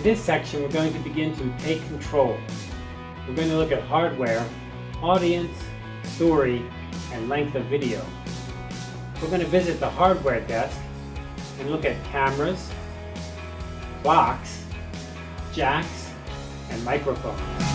In this section, we're going to begin to take control. We're going to look at hardware, audience, story, and length of video. We're going to visit the hardware desk and look at cameras, clocks, jacks, and microphones.